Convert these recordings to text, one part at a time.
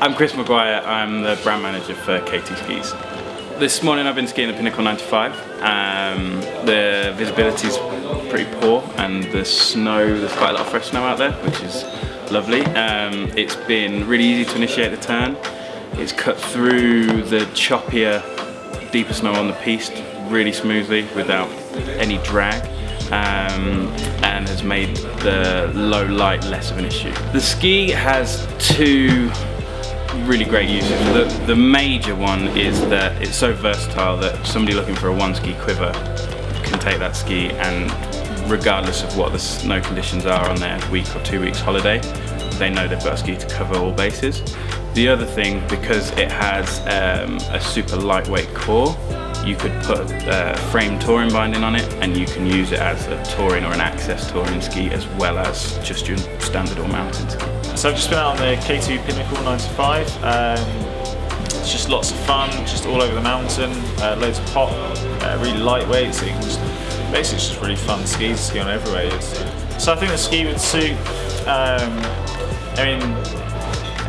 I'm Chris Maguire, I'm the brand manager for K2 Skis. This morning I've been skiing the Pinnacle 95. Um, the visibility is pretty poor and the snow, there's quite a lot of fresh snow out there, which is lovely. Um, it's been really easy to initiate the turn. It's cut through the choppier, deeper snow on the piste really smoothly without any drag. Um, and has made the low light less of an issue. The ski has two really great uses. The, the major one is that it's so versatile that somebody looking for a one ski quiver can take that ski and regardless of what the snow conditions are on their week or two weeks holiday, they know they've got a ski to cover all bases. The other thing, because it has um, a super lightweight core, you could put a frame touring binding on it and you can use it as a touring or an access touring ski as well as just your standard all mountain ski. So I've just been out on the K2 Pinnacle 95. Um, it's just lots of fun, just all over the mountain, uh, loads of pop, uh, really lightweight, so you can just, basically it's just really fun ski to ski on everywhere. So I think the ski would suit, um, I mean,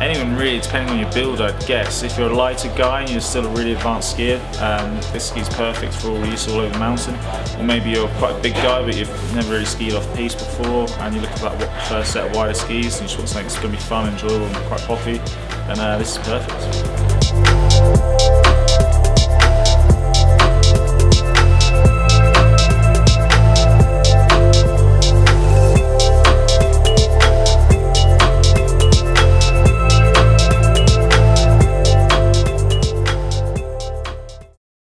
anyone really, depending on your build, I guess. If you're a lighter guy and you're still a really advanced skier, um, this ski's perfect for all use all over the mountain. Or maybe you're quite a big guy, but you've never really skied off piste before, and you're looking for that first set of wider skis, and you just want something that's going to be fun, enjoyable, and quite poppy, then uh, this is perfect.